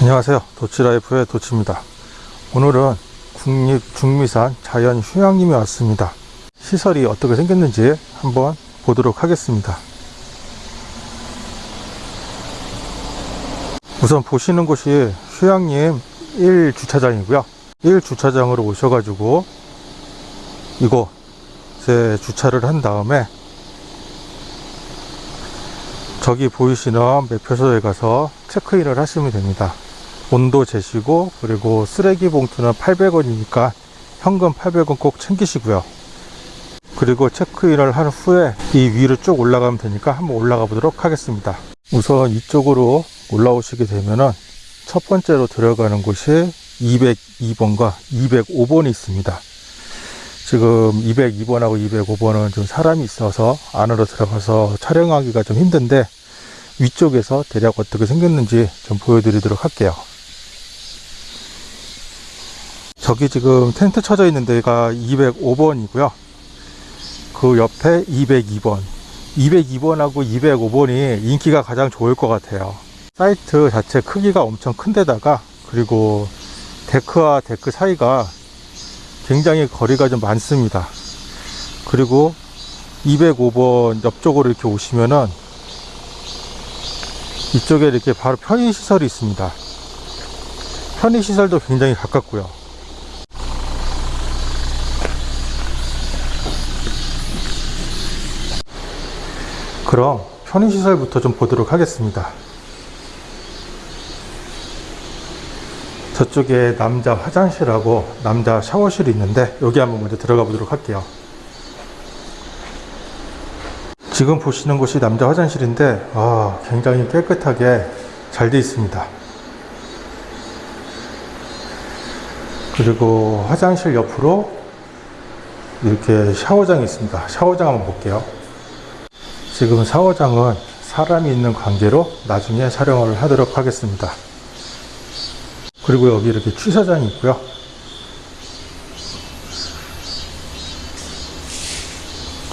안녕하세요. 도치라이프의 도치입니다. 오늘은 국립 중미산 자연 휴양림에 왔습니다. 시설이 어떻게 생겼는지 한번 보도록 하겠습니다. 우선 보시는 곳이 휴양림 1주차장이고요. 1주차장으로 오셔가지고 이곳에 주차를 한 다음에 저기 보이시는 매표소에 가서 체크인을 하시면 됩니다 온도 재시고 그리고 쓰레기 봉투는 800원이니까 현금 800원 꼭 챙기시고요. 그리고 체크인을 한 후에 이 위로 쭉 올라가면 되니까 한번 올라가 보도록 하겠습니다. 우선 이쪽으로 올라오시게 되면은 첫 번째로 들어가는 곳이 202번과 205번이 있습니다. 지금 202번하고 205번은 좀 사람이 있어서 안으로 들어가서 촬영하기가 좀 힘든데 위쪽에서 대략 어떻게 생겼는지 좀 보여드리도록 할게요 저기 지금 텐트 쳐져 있는 데가 205번이고요. 그 옆에 202번. 202번하고 205번이 인기가 가장 좋을 것 같아요. 사이트 자체 크기가 엄청 큰 데다가 그리고 데크와 데크 사이가 굉장히 거리가 좀 많습니다. 그리고 205번 옆쪽으로 이렇게 오시면은 이쪽에 이렇게 바로 편의시설이 있습니다. 편의시설도 굉장히 가깝고요 그럼 편의시설부터 좀 보도록 하겠습니다. 저쪽에 남자 화장실하고 남자 샤워실이 있는데 여기 한번 먼저 들어가 보도록 할게요. 지금 보시는 곳이 남자 화장실인데 아, 굉장히 깨끗하게 잘 되어 있습니다. 그리고 화장실 옆으로 이렇게 샤워장이 있습니다. 샤워장 한번 볼게요 지금 샤워장은 사람이 있는 관계로 나중에 촬영을 하도록 하겠습니다. 그리고 여기 이렇게 취사장이 있고요.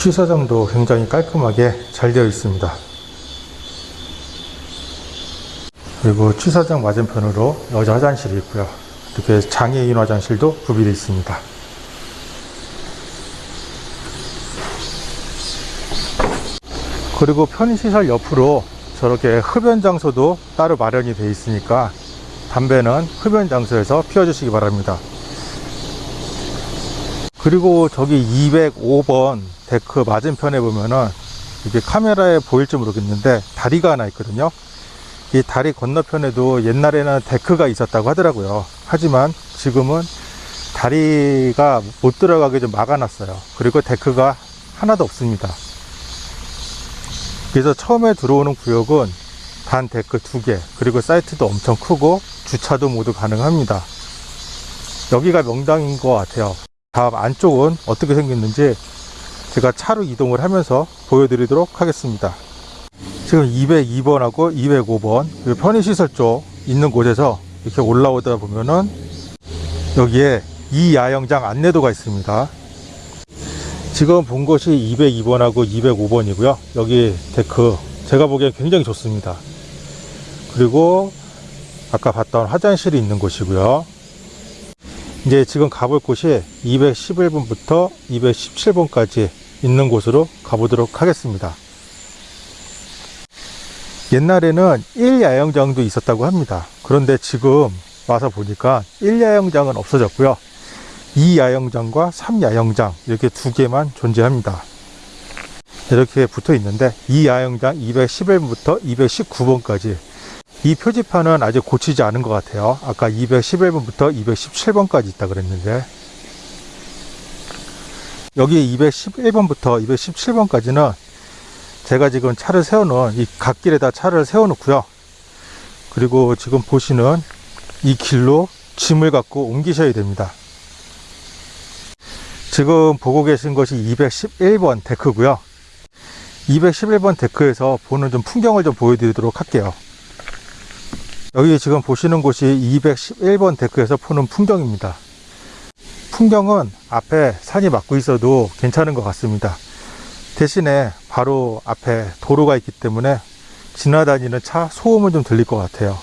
취사장도 굉장히 깔끔하게 잘 되어 있습니다. 그리고 취사장 맞은편으로 여자 화장실이 있고요. 이렇게 장애인 화장실도 구비되어 있습니다 그리고 편의시설 옆으로 저렇게 흡연 장소도 따로 마련이 되어 있으니까 담배는 흡연 장소에서 피워주시기 바랍니다. 그리고 저기 205번 데크 맞은편에 보면은 이게 카메라에 보일지 모르겠는데 다리가 하나 있거든요. 이 다리 건너편에도 옛날에는 데크가 있었다고 하더라고요. 하지만 지금은 다리가 못 들어가게 좀 막아놨어요. 그리고 데크가 하나도 없습니다 그래서 처음에 들어오는 구역은 단 데크 두 개 그리고 사이트도 엄청 크고 주차도 모두 가능합니다. 여기가 명당인 것 같아요. 다음 안쪽은 어떻게 생겼는지 제가 차로 이동을 하면서 보여드리도록 하겠습니다. 지금 202번하고 205번 그 편의시설 쪽 있는 곳에서 이렇게 올라오다 보면은 여기에 이 야영장 안내도가 있습니다 지금 본 곳이 202번하고 205번이고요. 여기 데크 제가 보기엔 굉장히 좋습니다. 그리고 아까 봤던 화장실이 있는 곳이고요. 이제 지금 가볼 곳이 211번부터 217번까지 있는 곳으로 가보도록 하겠습니다. 옛날에는 1야영장도 있었다고 합니다. 그런데 지금 와서 보니까 1야영장은 없어졌고요 2야영장과 3야영장 이렇게 두 개만 존재합니다. 이렇게 붙어 있는데 2야영장 211번부터 219번까지 이 표지판은 아직 고치지 않은 것 같아요. 아까 211번부터 217번까지 있다 그랬는데 여기 211번부터 217번까지는 제가 지금 차를 세워놓은 이 갓길에다 차를 세워 놓고요. 그리고 지금 보시는 이 길로 짐을 갖고 옮기셔야 됩니다 지금 보고 계신 것이 211번 데크고요. 211번 데크에서 보는 좀 풍경을 좀 보여드리도록 할게요. 여기 지금 보시는 곳이 211번 데크에서 보는 풍경입니다. 풍경은 앞에 산이 막고 있어도 괜찮은 것 같습니다. 대신에 바로 앞에 도로가 있기 때문에 지나다니는 차 소음은 좀 들릴 것 같아요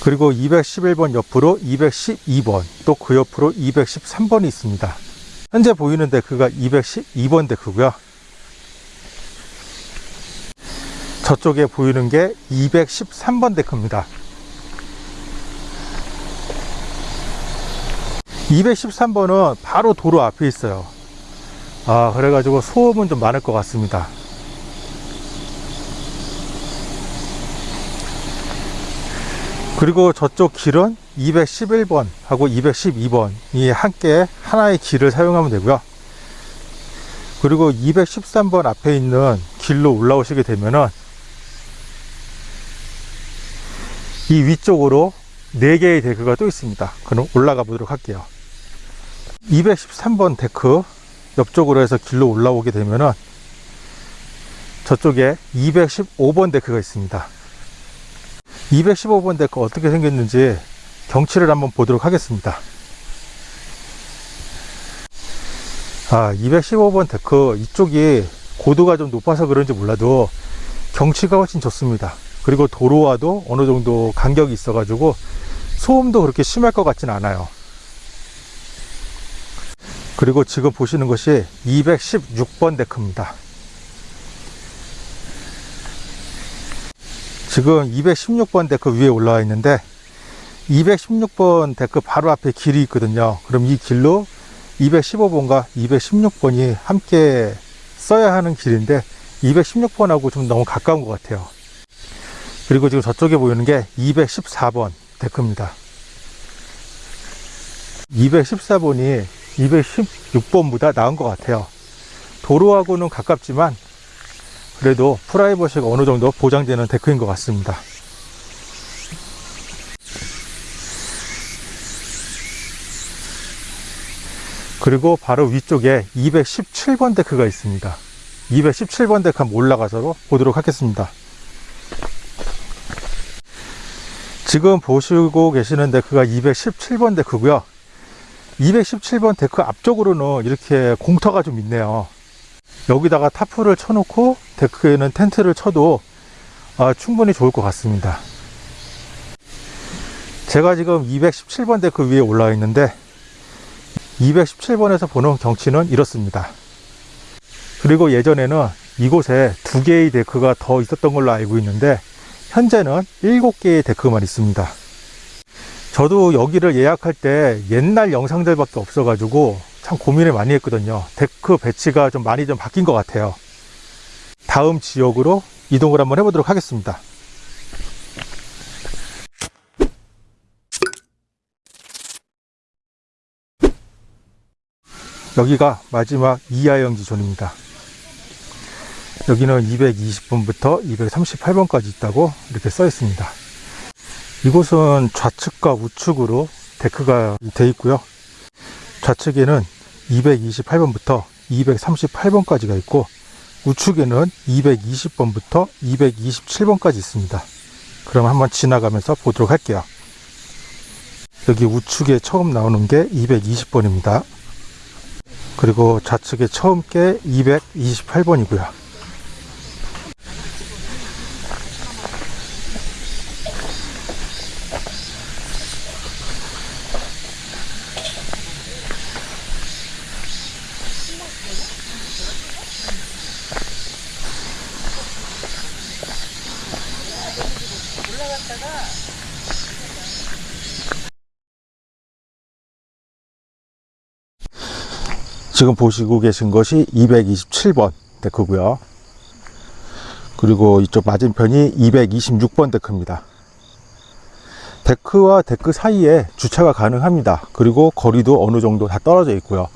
그리고 211번 옆으로 212번 또 그 옆으로 213번이 있습니다. 현재 보이는 데크가 212번 데크고요. 저쪽에 보이는 게 213번 데크입니다. 213번은 바로 도로 앞에 있어요. 아, 그래가지고 소음은 좀 많을 것 같습니다. 그리고 저쪽 길은 211번 하고 212번이 함께 하나의 길을 사용하면 되고요. 그리고 213번 앞에 있는 길로 올라오시게 되면은 이 위쪽으로 4개의 데크가 또 있습니다. 그럼 올라가 보도록 할게요. 213번 데크 옆쪽으로 해서 길로 올라오게 되면은 저쪽에 215번 데크가 있습니다. 215번 데크 어떻게 생겼는지 경치를 한번 보도록 하겠습니다. 아, 215번 데크 이쪽이 고도가 좀 높아서 그런지 몰라도 경치가 훨씬 좋습니다. 그리고 도로와도 어느 정도 간격이 있어 가지고 소음도 그렇게 심할 것 같진 않아요. 그리고 지금 보시는 것이 216번 데크입니다. 지금 216번 데크 위에 올라와 있는데 216번 데크 바로 앞에 길이 있거든요. 그럼 이 길로 215번과 216번이 함께 써야 하는 길인데 216번하고 좀 너무 가까운 것 같아요. 그리고 지금 저쪽에 보이는 게 214번 데크입니다. 214번이 216번보다 나은 것 같아요. 도로하고는 가깝지만 그래도 프라이버시가 어느 정도 보장되는 데크인 것 같습니다. 그리고 바로 위쪽에 217번 데크가 있습니다. 217번 데크 한번 올라가서 보도록 하겠습니다. 지금 보시고 계시는 데크가 217번 데크고요. 217번 데크 앞쪽으로는 이렇게 공터가 좀 있네요. 여기다가 타프를 쳐놓고 데크에는 텐트를 쳐도 아, 충분히 좋을 것 같습니다. 제가 지금 217번 데크 위에 올라와 있는데 217번에서 보는 경치는 이렇습니다. 그리고 예전에는 이곳에 두 개의 데크가 더 있었던 걸로 알고 있는데 현재는 일곱 개의 데크만 있습니다. 저도 여기를 예약할 때 옛날 영상들밖에 없어 가지고 참 고민을 많이 했거든요. 데크 배치가 좀 많이 좀 바뀐 것 같아요. 다음 지역으로 이동을 한번 해보도록 하겠습니다. 여기가 마지막 이 야영지 존입니다. 여기는 220번부터 238번까지 있다고 이렇게 써 있습니다. 이곳은 좌측과 우측으로 데크가 되어 있고요. 좌측에는 228번부터 238번까지가 있고 우측에는 220번부터 227번까지 있습니다. 그럼 한번 지나가면서 보도록 할게요. 여기 우측에 처음 나오는 게 220번입니다. 그리고 좌측에 처음 게 228번이고요. 지금 보시고 계신 것이 227번 데크고요. 그리고 이쪽 맞은편이 226번 데크입니다. 데크와 데크 사이에 주차가 가능합니다. 그리고 거리도 어느 정도 다 떨어져 있고요.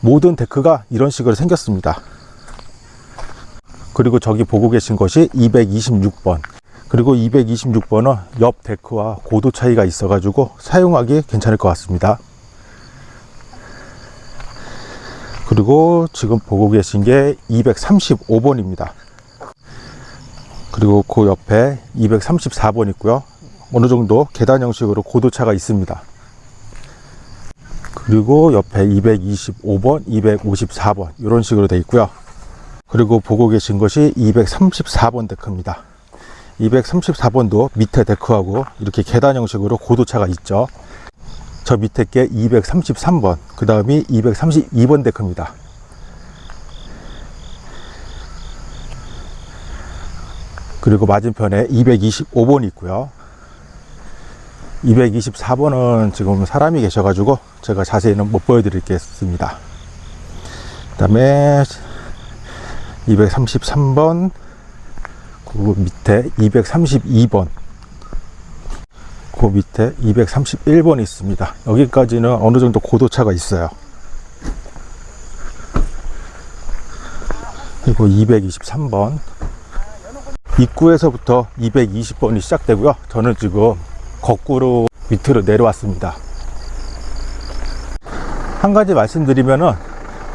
모든 데크가 이런 식으로 생겼습니다. 그리고 저기 보고 계신 것이 226번. 그리고 226번은 옆 데크와 고도 차이가 있어 가지고 사용하기 괜찮을 것 같습니다. 그리고 지금 보고 계신 게 235번입니다. 그리고 그 옆에 234번 있고요. 어느 정도 계단 형식으로 고도차가 있습니다. 그리고 옆에 225번, 254번 이런 식으로 되어 있고요. 그리고 보고 계신 것이 234번 데크입니다. 234번도 밑에 데크하고 이렇게 계단 형식으로 고도차가 있죠. 저 밑에 게 233번, 그 다음이 232번 데크입니다. 그리고 맞은편에 225번이 있고요. 224번은 지금 사람이 계셔 가지고 제가 자세히는 못 보여 드리겠습니다. 그 다음에 233번, 그 밑에 232번, 그 밑에 231번이 있습니다. 여기까지는 어느 정도 고도차가 있어요. 그리고 223번, 입구에서부터 220번이 시작되고요. 저는 지금 거꾸로 밑으로 내려왔습니다. 한 가지 말씀드리면은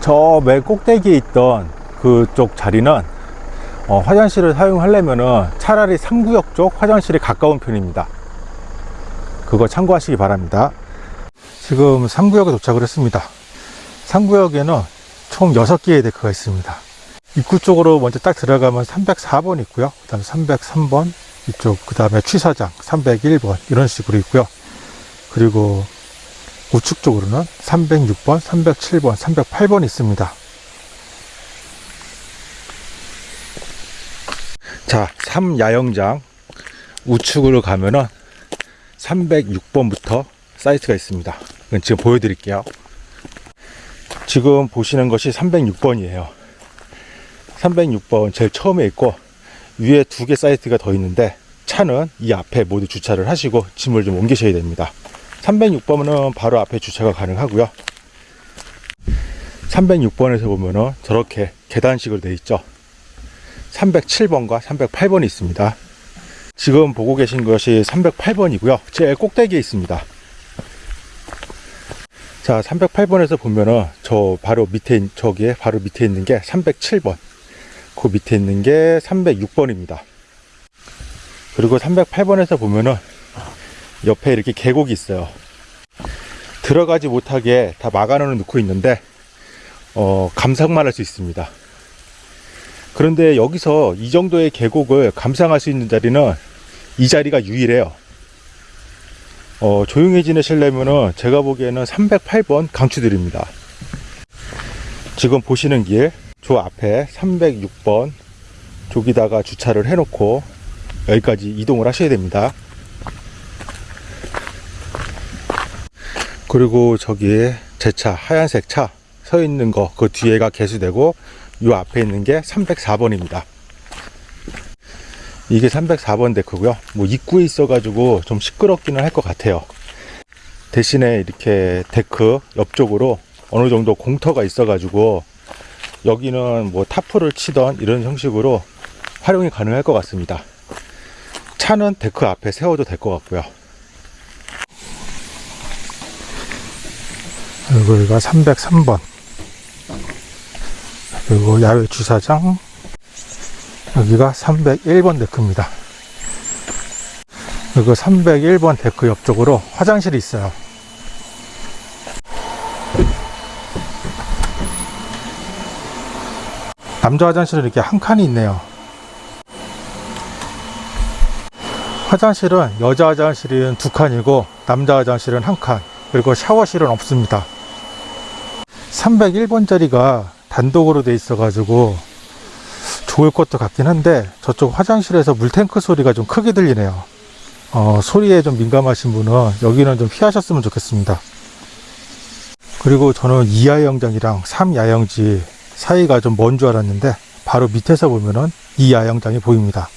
저 맨 꼭대기에 있던 그쪽 자리는 어, 화장실을 사용하려면은 차라리 3구역 쪽 화장실이 가까운 편입니다. 그거 참고하시기 바랍니다. 지금 3구역에 도착을 했습니다. 3구역에는 총 6개의 데크가 있습니다. 입구 쪽으로 먼저 딱 들어가면 304번 있고요. 그 다음에 303번 이쪽 그 다음에 취사장 301번 이런 식으로 있고요. 그리고 우측 쪽으로는 306번, 307번, 308번 있습니다. 자, 3야영장 우측으로 가면은 306번부터 사이트가 있습니다. 지금 보여드릴게요. 지금 보시는 것이 306번이에요. 306번 제일 처음에 있고 위에 두 개 사이트가 더 있는데 차는 이 앞에 모두 주차를 하시고 짐을 좀 옮기셔야 됩니다. 306번은 바로 앞에 주차가 가능하고요. 306번에서 보면은 저렇게 계단식으로 되어 있죠. 307번과 308번이 있습니다. 지금 보고 계신 것이 308번이고요. 제일 꼭대기에 있습니다. 자, 308번에서 보면은 저 바로 밑에 있- 저기에 바로 밑에 있는 게 307번. 그 밑에 있는 게 306번입니다. 그리고 308번에서 보면은 옆에 이렇게 계곡이 있어요. 들어가지 못하게 다 막아놓은 놓고 있는데 어, 감상만 할 수 있습니다. 그런데 여기서 이 정도의 계곡을 감상할 수 있는 자리는 이 자리가 유일해요. 어, 조용히 지내시려면은 제가 보기에는 308번 강추드립니다. 지금 보시는 길, 저 앞에 306번 저기다가 주차를 해놓고 여기까지 이동을 하셔야 됩니다. 그리고 저기에 제 차, 하얀색 차 서 있는 거, 그 뒤에가 개수대고 요 앞에 있는 게 304번입니다. 이게 304번 데크고요. 뭐 입구에 있어 가지고 좀 시끄럽기는 할 것 같아요. 대신에 이렇게 데크 옆쪽으로 어느 정도 공터가 있어 가지고 여기는 뭐 타프를 치던 이런 형식으로 활용이 가능할 것 같습니다. 차는 데크 앞에 세워도 될 것 같고요. 여기가 303번. 그리고 야외 주차장. 여기가 301번 데크입니다. 그리고 301번 데크 옆쪽으로 화장실이 있어요. 남자 화장실은 이렇게 한 칸이 있네요. 화장실은 여자 화장실은 두 칸이고 남자 화장실은 한 칸. 그리고 샤워실은 없습니다. 301번 자리가 단독으로 돼 있어 가지고 좋을 것도 같긴 한데 저쪽 화장실에서 물탱크 소리가 좀 크게 들리네요. 어, 소리에 좀 민감하신 분은 여기는 좀 피하셨으면 좋겠습니다. 그리고 저는 2야영장이랑 3야영지 사이가 좀 먼 줄 알았는데 바로 밑에서 보면은 이 야영장이 보입니다.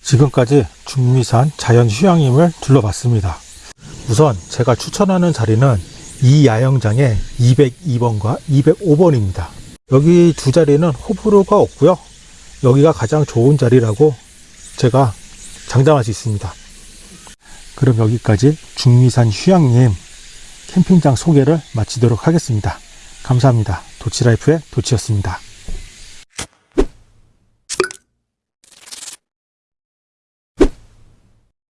지금까지 중미산 자연휴양림을 둘러봤습니다. 우선 제가 추천하는 자리는 이 야영장의 202번과 205번입니다. 여기 두 자리는 호불호가 없고요. 여기가 가장 좋은 자리라고 제가 장담할 수 있습니다. 그럼 여기까지 중미산 휴양림 캠핑장 소개를 마치도록 하겠습니다. 감사합니다. 도치라이프의 도치였습니다.